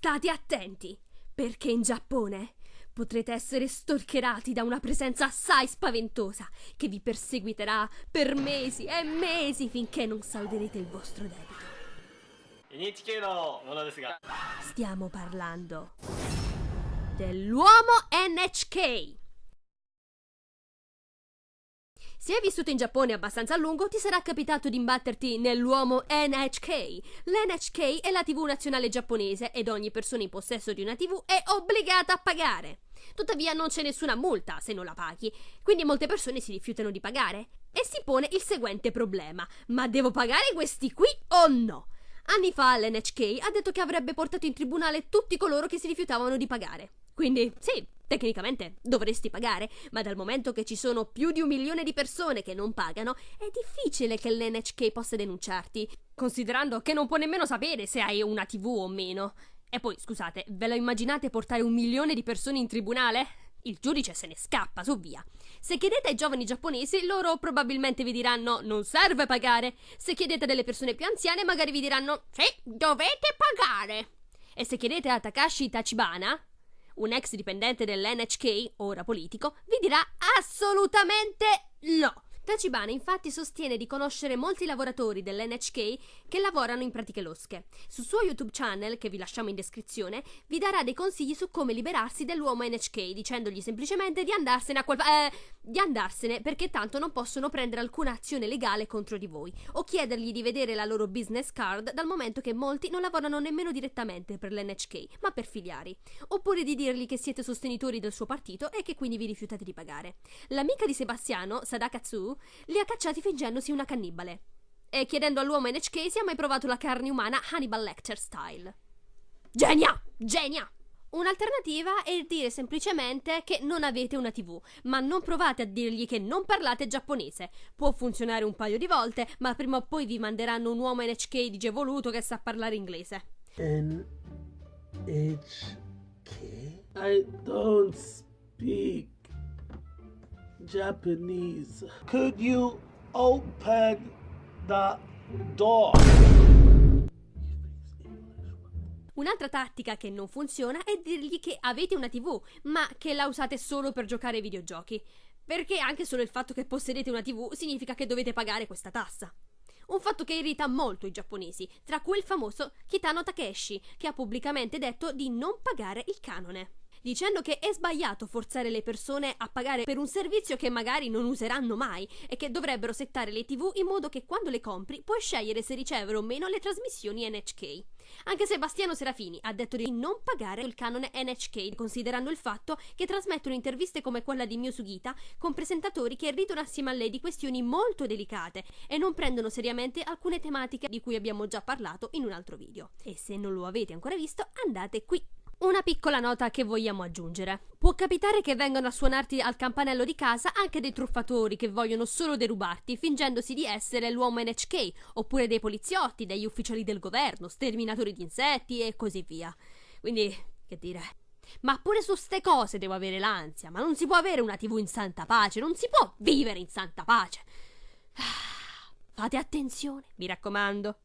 State attenti, perché in Giappone potrete essere storcherati da una presenza assai spaventosa che vi perseguiterà per mesi e mesi finché non salverete il vostro debito. Stiamo parlando dell'uomo NHK. Se hai vissuto in Giappone abbastanza a lungo, ti sarà capitato di imbatterti nell'uomo NHK. L'NHK è la TV nazionale giapponese ed ogni persona in possesso di una TV è obbligata a pagare. Tuttavia non c'è nessuna multa se non la paghi, quindi molte persone si rifiutano di pagare. E si pone il seguente problema: ma devo pagare questi qui o no? Anni fa l'NHK ha detto che avrebbe portato in tribunale tutti coloro che si rifiutavano di pagare. Quindi, sì, tecnicamente dovresti pagare, ma dal momento che ci sono più di un milione di persone che non pagano, è difficile che l'NHK possa denunciarti, considerando che non può nemmeno sapere se hai una TV o meno. E poi, scusate, ve lo immaginate portare un milione di persone in tribunale? Il giudice se ne scappa, su via. Se chiedete ai giovani giapponesi, loro probabilmente vi diranno non serve pagare. Se chiedete delle persone più anziane, magari vi diranno sì, dovete pagare. E se chiedete a Takashi Tachibana, un ex dipendente dell'NHK, ora politico, vi dirà assolutamente no. Tachibana infatti sostiene di conoscere molti lavoratori dell'NHK che lavorano in pratiche losche. Sul suo YouTube channel, che vi lasciamo in descrizione, vi darà dei consigli su come liberarsi dell'uomo NHK, dicendogli semplicemente di andarsene a quel... Eh, di andarsene perché tanto non possono prendere alcuna azione legale contro di voi, o chiedergli di vedere la loro business card dal momento che molti non lavorano nemmeno direttamente per l'NHK, ma per filiari, oppure di dirgli che siete sostenitori del suo partito e che quindi vi rifiutate di pagare. L'amica di Sebastiano, Li ha cacciati fingendosi una cannibale. E chiedendo all'uomo NHK se ha mai provato la carne umana Hannibal Lecter style. Genia! Genia! Un'alternativa è dire semplicemente che non avete una TV, ma non provate a dirgli che non parlate giapponese. Può funzionare un paio di volte, ma prima o poi vi manderanno un uomo NHK digevoluto che sa parlare inglese. NHK? I don't speak Japanese. Could you open the door? Un'altra tattica che non funziona è dirgli che avete una TV, ma che la usate solo per giocare ai videogiochi. Perché anche solo il fatto che possedete una TV significa che dovete pagare questa tassa. Un fatto che irrita molto i giapponesi, tra cui il famoso Kitano Takeshi, che ha pubblicamente detto di non pagare il canone dicendo che è sbagliato forzare le persone a pagare per un servizio che magari non useranno mai e che dovrebbero settare le TV in modo che quando le compri puoi scegliere se ricevere o meno le trasmissioni NHK. Anche Sebastiano Serafini ha detto di non pagare il canone NHK, considerando il fatto che trasmettono interviste come quella di Mio Sugita con presentatori che ridono assieme a lei di questioni molto delicate e non prendono seriamente alcune tematiche di cui abbiamo già parlato in un altro video. E se non lo avete ancora visto, andate qui. Una piccola nota che vogliamo aggiungere. Può capitare che vengano a suonarti al campanello di casa anche dei truffatori che vogliono solo derubarti fingendosi di essere l'uomo NHK, oppure dei poliziotti, degli ufficiali del governo, sterminatori di insetti e così via. Quindi, che dire. Ma pure su ste cose devo avere l'ansia, ma non si può avere una TV in santa pace, non si può vivere in santa pace. Fate attenzione, mi raccomando.